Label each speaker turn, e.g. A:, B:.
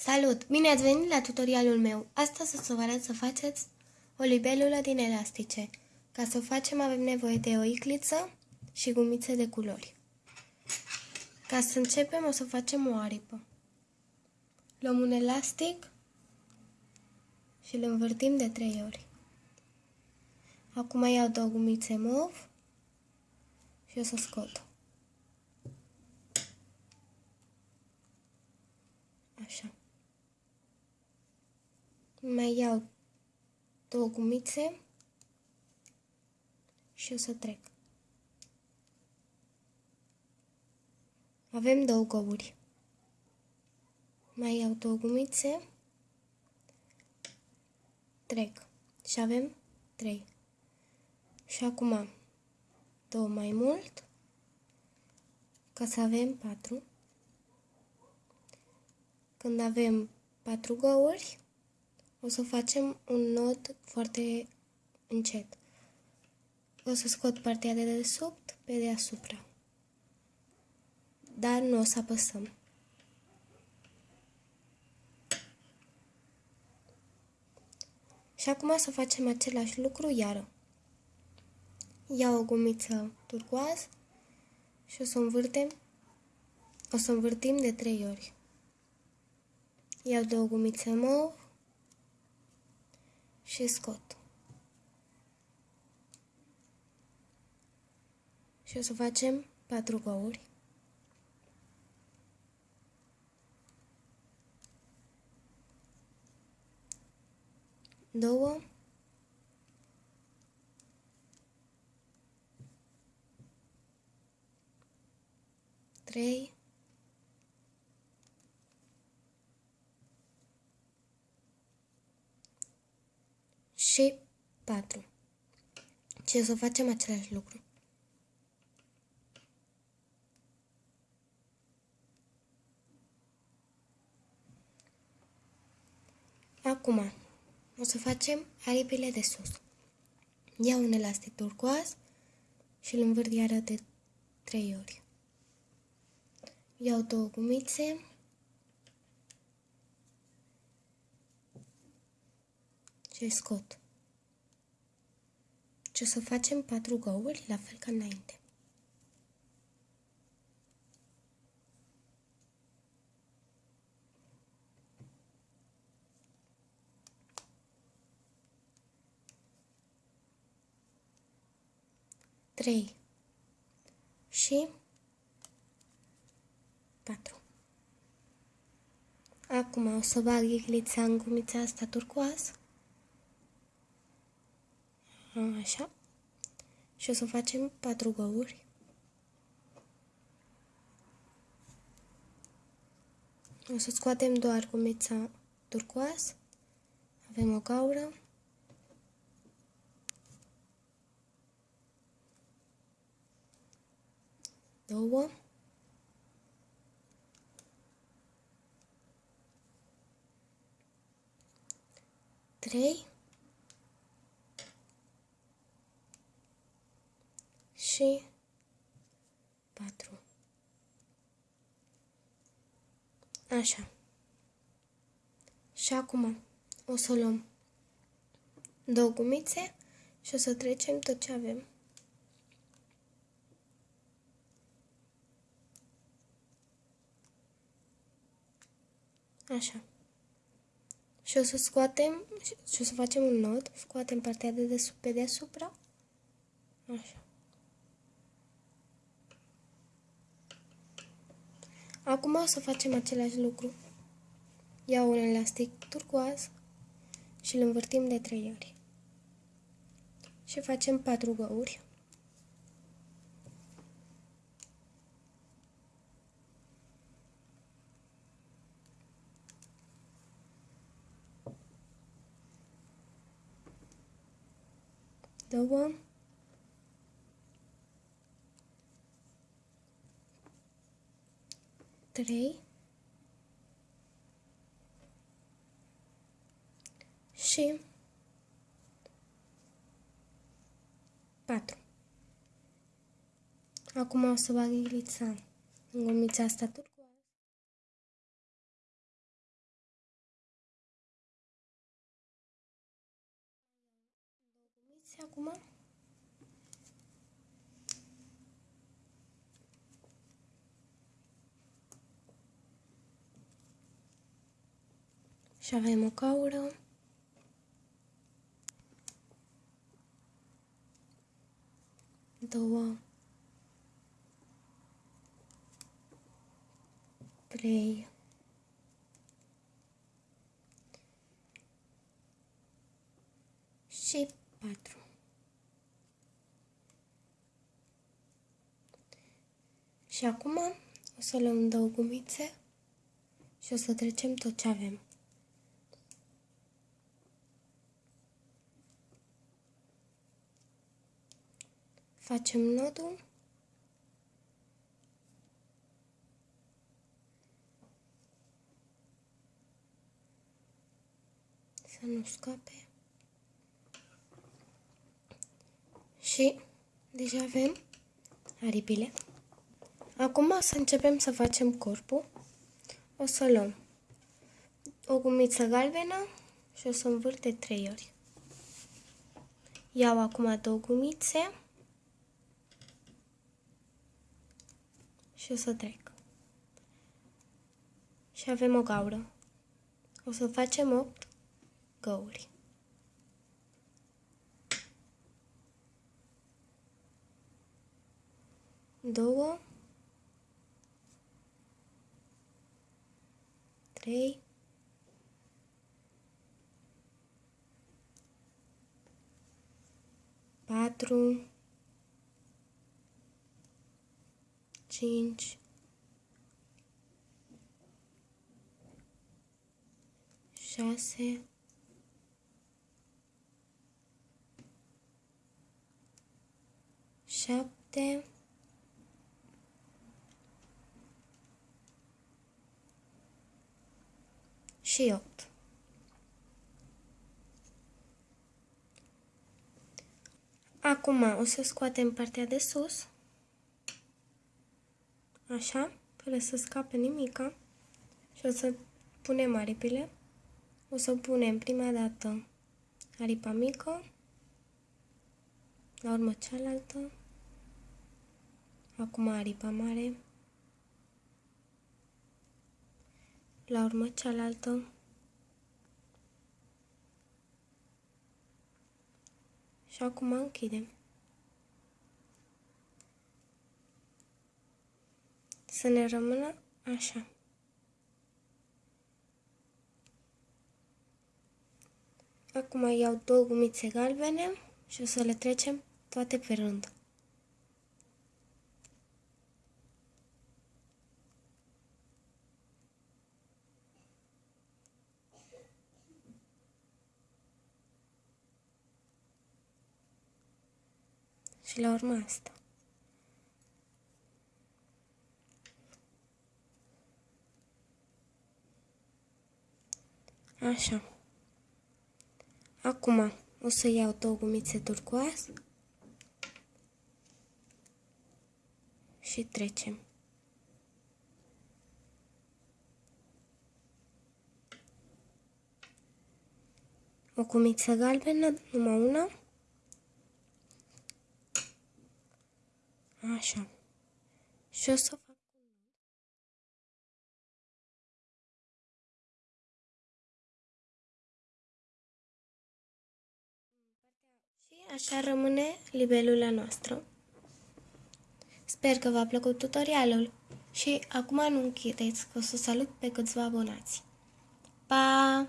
A: Salut! Bine ați venit la tutorialul meu. Astăzi o să vă arăt să faceți o libelulă din elastice. Ca să o facem avem nevoie de o icliță și gumițe de culori. Ca să începem o să facem o aripă. Luăm un elastic și îl învârtim de 3 ori. Acum iau două gumițe mov și o să scot. Așa. Mai iau două gumițe și o să trec. Avem două găuri. Mai iau două gumițe, trec și avem trei. Și acum două mai mult, ca să avem patru. Când avem patru găuri, o să facem un nod foarte încet. O să scot partea de desubt pe deasupra. Dar nu o să apăsăm. Și acum să facem același lucru iară. Iau o gumiță turcoaz și o să învârtem, o să învârtim de trei ori. Iau două gumițe mov și scot. Și o să facem patru găuri. Două. Trei. Și 4. Și o să facem același lucru. Acum, o să facem aripile de sus. Iau un elastic turcoaz și îl învârt iară de 3 ori. Iau două gumițe și scot. Și o să facem patru găuri, la fel ca înainte. Trei și patru. Acum o să bag iglița în gumița asta turcoasă Așa. Și o să facem patru găuri. O să scoatem doar gumița turcoaz. Avem o gaură. Două. Trei. Și 4. Așa. Și acum o să luăm două gumițe și o să trecem tot ce avem. Așa. Și o să scoatem și o să facem un nod, scoatem partea de desubt pe deasupra. Așa. Acum o să facem același lucru. Iau un elastic turcoaz și îl învârtim de 3 ori. Și facem 4 găuri. Două. 3 și 4. Acum o să bag ghilița în gumița asta turcoază. Acum Și avem o caură. Două. Trei. Și patru. Și acum o să luăm două gumițe și o să trecem tot ce avem. Facem nodul. Să nu scape. Și deja avem aripile. Acum să începem să facem corpul. O să luăm o gumiță galbenă și o să învârt de trei ori. Iau acum două gumițe și o să trec. Și avem o gaură. O să facem 8 găuri. Două, trei, patru, cinci, șase, șapte, și opt. Acum o să scoatem partea de sus așa, fără să scape nimica. Și o să punem aripile. O să punem prima dată aripa mică, la urmă cealaltă, acum aripa mare, la urmă cealaltă, și acum închidem. Să ne rămână așa. Acum iau două gumițe galbene și o să le trecem toate pe rând. Și la urmă asta. Așa. Acum o să iau două gumițe turcoaz și trecem. O gumiță galbenă, numai una. Așa. Și o să așa rămâne libelula noastră. Sper că v-a plăcut tutorialul și acum nu închideți că o să salut pe câțiva abonați. Pa!